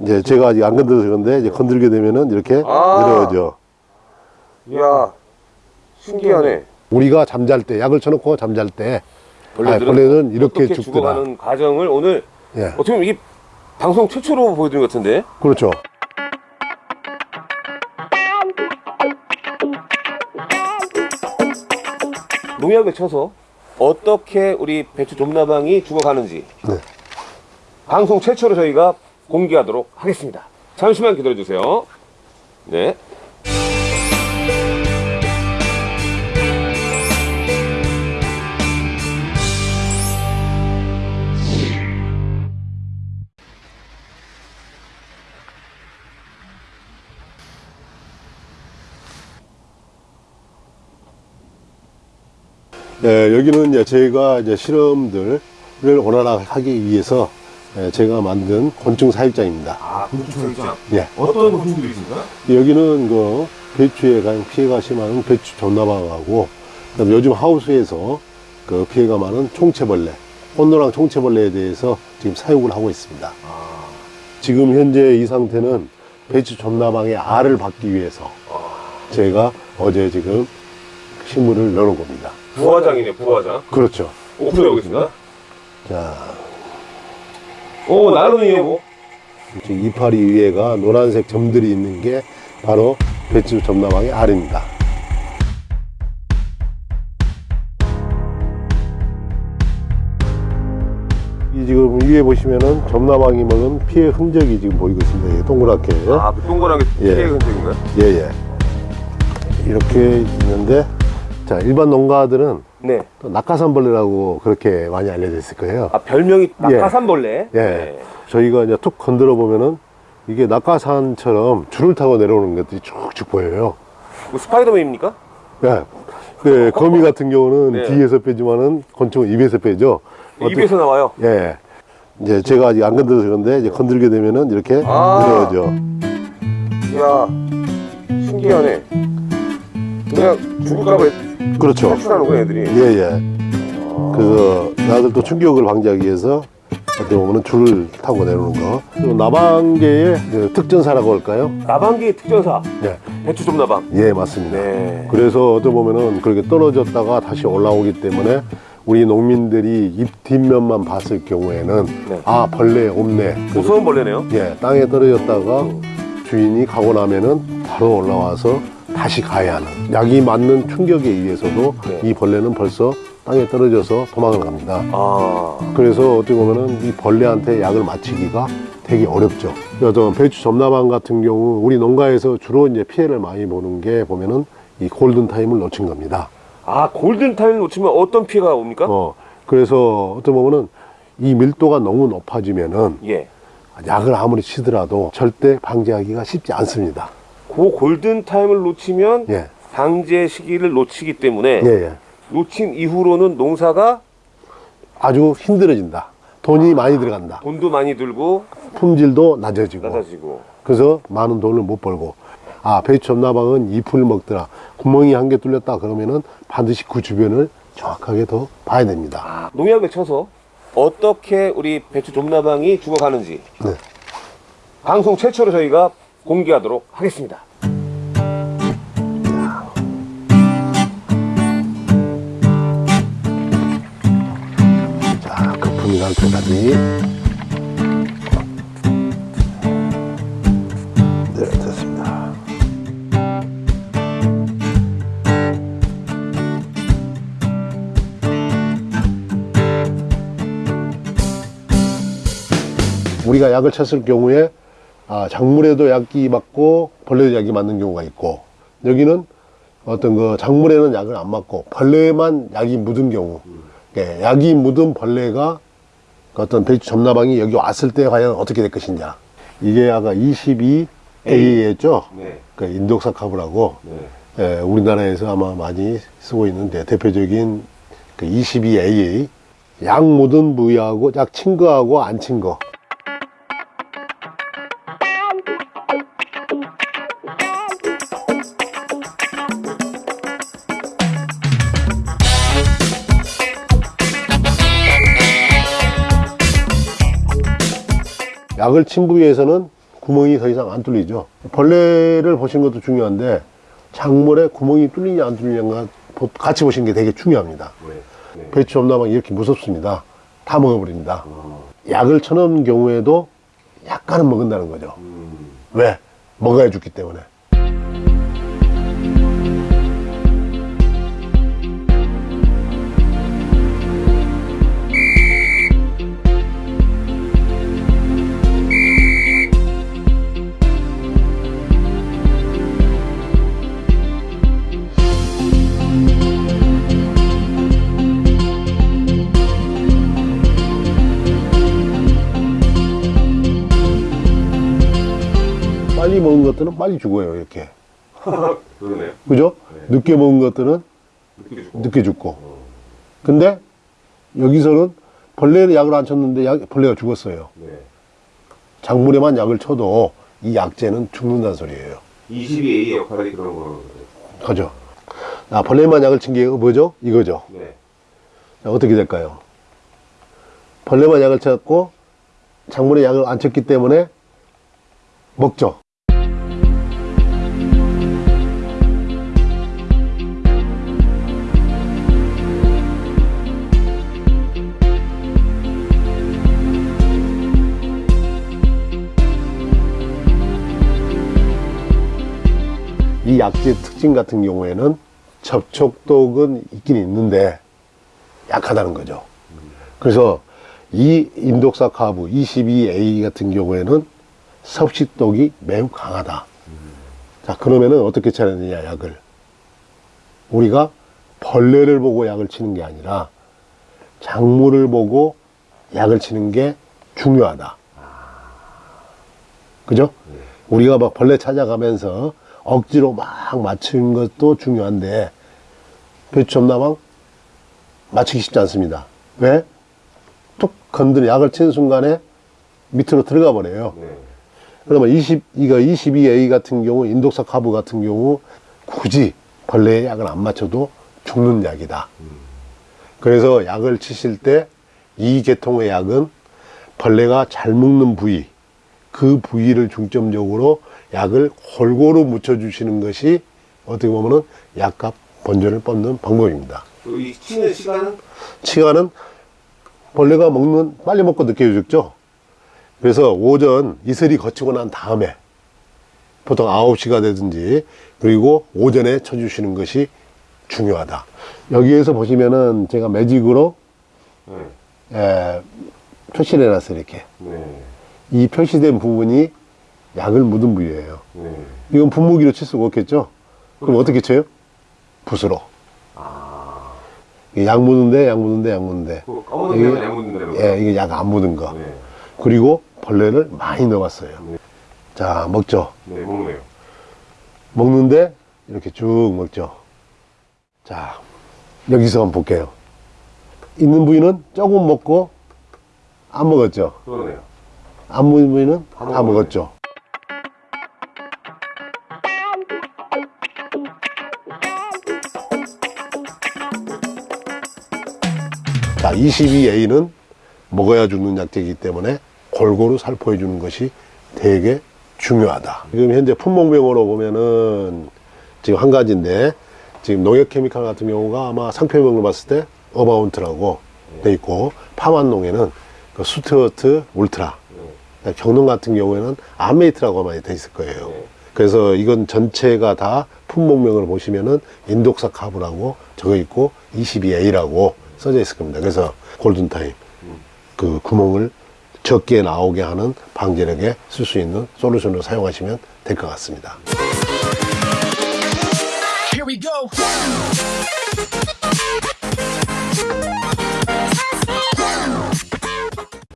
이제 제가 아직 안 건드려서 그런데 이제 건들게 되면은 이렇게 아. 내려오죠. 이야, 신기하네. 우리가 잠잘 때 약을 쳐놓고 잠잘 때 벌레들은, 아, 벌레는 이렇게 죽더라. 죽어가는 과정을 오늘 예, 어떻게 보면 이게 방송 최초로 보여드린 것 같은데 그렇죠. 농약을 쳐서 어떻게 우리 배추 좀나방이 죽어가는지 네. 방송 최초로 저희가 공개하도록 하겠습니다. 잠시만 기다려 주세요. 네. 예, 여기는 이제 저희가 이제 실험들을 원활하게 위해서 예, 제가 만든 곤충 사육장입니다. 아, 곤충 사육장. 예. 어떤 곤충들이 있습니까? 여기는 그 배추에 가장 피해가 심한 배추 존나방하고 그다음에 요즘 하우스에서 그 피해가 많은 총채벌레, 혼노랑 총채벌레에 대해서 지금 사육을 하고 있습니다. 지금 현재 이 상태는 배추 존나방의 알을 받기 위해서 제가 어제 지금 식물을 넣은 겁니다. 부화장이네, 부화장. 그렇죠. 오픈해 보겠습니다. 자, 오, 나름이에요, 뭐. 지금 이파리 위에가 노란색 점들이 있는 게 바로 배추 점나방의 알입니다. 이 지금 위에 보시면은 점나방이 먹은 피해 흔적이 지금 보이고 있습니다. 이게 동그랗게. 아, 그 동그랗게 예. 피해 흔적인가요? 예, 예. 이렇게 있는데, 자, 일반 농가들은 네. 또 낙하산벌레라고 그렇게 많이 알려져 있을 거예요. 아, 별명이 낙하산벌레. 예. 네. 저희가 이제 툭 건드려 보면은 이게 낙하산처럼 줄을 타고 내려오는 것들이 쭉쭉 보여요. 뭐 스파이더맨입니까? 예. 그 거미 같은 경우는 네. 뒤에서 빼지만은 곤충은 입에서 빼죠. 어떻게- 입에서 나와요. 예. 이제 제가 아직 안 건드려서 그런데 이제 건들게 되면은 이렇게 아. 내려오죠. 이야, 신기하네. 그냥 죽을까봐 그렇죠. 탈출하는구나, 애들이. 예, 예. 그래서 나들 또 충격을 방지하기 위해서 어떻게 보면은 줄을 타고 내려오는 거. 나방계의 그 특전사라고 할까요? 나방기 특전사, 예. 배추 좀 나방. 예, 맞습니다. 네. 그래서 어떻게 보면은 그렇게 떨어졌다가 다시 올라오기 때문에 우리 농민들이 잎 뒷면만 봤을 경우에는 네. 아 벌레 없네. 무서운 벌레네요. 예, 땅에 떨어졌다가 주인이 가고 나면은 바로 올라와서 다시 가야 하는 약이 맞는 충격에 의해서도 네. 이 벌레는 벌써 땅에 떨어져서 도망을 갑니다. 아, 그래서 어떻게 보면 은 이 벌레한테 약을 맞추기가 되게 어렵죠. 어떤 배추 좀나방 같은 경우 우리 농가에서 주로 이제 피해를 많이 보는 게 보면은 이 골든 타임을 놓친 겁니다. 아 골든타임 놓치면 어떤 피해가 옵니까? 어, 그래서 어떻게 보면은 이 밀도가 너무 높아지면은 예. 약을 아무리 치더라도 절대 방지하기가 쉽지 않습니다. 그 골든 타임을 놓치면 예, 방제 시기를 놓치기 때문에 예, 예. 놓친 이후로는 농사가 아주 힘들어진다. 돈이 많이 들어간다. 돈도 많이 들고 품질도 낮아지고. 낮아지고. 그래서 많은 돈을 못 벌고. 아, 배추 점나방은 잎을 먹더라. 구멍이 한 개 뚫렸다. 그러면은 반드시 그 주변을 정확하게 더 봐야 됩니다. 아, 농약을 쳐서 어떻게 우리 배추 좀나방이 죽어가는지 네. 방송 최초로 저희가 공개하도록 하겠습니다. 자, 거품이 날 때까지. 네. 우리가 약을 쳤을 경우에 아, 작물에도 약이 맞고 벌레도 약이 맞는 경우가 있고 여기는 어떤 그 작물에는 약을 안 맞고 벌레만 약이 묻은 경우 예, 약이 묻은 벌레가 그 어떤 배추 점나방이 여기 왔을 때 과연 어떻게 될 것이냐 이게 아까 22A였죠 네. 그 인독사카브라고 네. 예, 우리나라에서 아마 많이 쓰고 있는데 대표적인 그 22AA 약 묻은 부위하고 약 친 거하고 안 친 거. 약을 친 부위에서는 구멍이 더 이상 안 뚫리죠. 벌레를 보시는 것도 중요한데 작물에 구멍이 뚫리냐 안 뚫리냐가 보- 같이 보시는 게 되게 중요합니다. 네. 네. 배추 엄나방이 이렇게 무섭습니다. 다 먹어버립니다. 약을 쳐놓은 경우에도 약간은 먹은다는 거죠. 음. 왜? 먹어야 죽기 때문에. 것들은 빨리 죽어요, 이렇게. 그러네요. 그죠? 네. 늦게 먹은 것들은 느끼게 주고. 늦게 죽고. 근데 여기서는 벌레는 약을 안 쳤는데 약, 벌레가 죽었어요. 네. 작물에만 약을 쳐도 이 약재는 죽는다는 소리예요. 22A의 역할이 그런 거예요. 그죠? 아, 벌레만 약을 친 게 뭐죠? 이거죠. 네. 자, 어떻게 될까요? 벌레만 약을 쳤고 작물에 약을 안 쳤기 때문에 먹죠. 이 약재 특징 같은 경우에는 접촉독은 있긴 있는데 약하다는 거죠. 그래서 이 인독사 카브 22A 같은 경우에는 섭식독이 매우 강하다. 자, 그러면은 어떻게 되냐, 약을. 우리가 벌레를 보고 약을 치는 게 아니라 작물을 보고 약을 치는 게 중요하다. 그죠? 우리가 막 벌레 찾아가면서 억지로 막 맞추는 것도 중요한데 배추 점나방 맞추기 쉽지 않습니다. 왜? 툭 건드려 약을 친 순간에 밑으로 들어가 버려요. 네. 그러면 20, 이거 22A 같은 경우, 인독사 카브 같은 경우, 굳이 벌레의 약을 안 맞춰도 죽는 약이다. 그래서 약을 치실 때 이 계통의 약은 벌레가 잘 먹는 부위, 그 부위를 중점적으로 약을 골고루 묻혀주시는 것이 어떻게 보면은 약값 본전을 뻗는 방법입니다. 그리고 이 치는 시간은 시간은 벌레가 먹는 빨리 먹고 늦게 죽죠. 그래서 오전 이슬이 거치고 난 다음에 보통 9시가 되든지 그리고 오전에 쳐주시는 것이 중요하다. 여기에서 보시면은 제가 매직으로 네. 에, 표시를 해놨어요. 이렇게. 네. 이 표시된 부분이 약을 묻은 부위예요. 네. 이건 분무기로 칠 수가 없겠죠? 그럼 어떻게 쳐요? 붓으로. 아. 약 묻는데, 약 묻는데, 약. 그 까먹는 이게- 데는 양묻는 데는 예, 이게 약 안 묻은 거. 네. 그리고 벌레를 많이 넣어봤어요. 네. 자, 먹죠. 네, 먹네요. 먹는데 이렇게 쭉 먹죠. 자, 여기서 한번 볼게요. 있는 부위는 조금 먹고 안 먹었죠. 그러네요. 안 부위는 다 다. 먹었죠. 자, 22A는 먹어야 죽는 약재이기 때문에 골고루 살포해 주는 것이 되게 중요하다. 지금 현재 품목명으로 보면은 지금 한 가지인데 지금 농협 케미칼 같은 경우가 아마 상표명을 봤을 때 어바운트라고 돼 있고 팜한농에는 그 스튜어드 울트라 경농 같은 경우에는 암메이트라고 많이 돼 있을 거예요. 네. 그래서 이건 전체가 다 품목명을 보시면은 인독사 카브라고 적어 있고 22A라고 써져 있을 겁니다. 그래서 골든타임 그 구멍을 적게 나오게 하는 방지력에 쓸 수 있는 솔루션을 사용하시면 될 것 같습니다.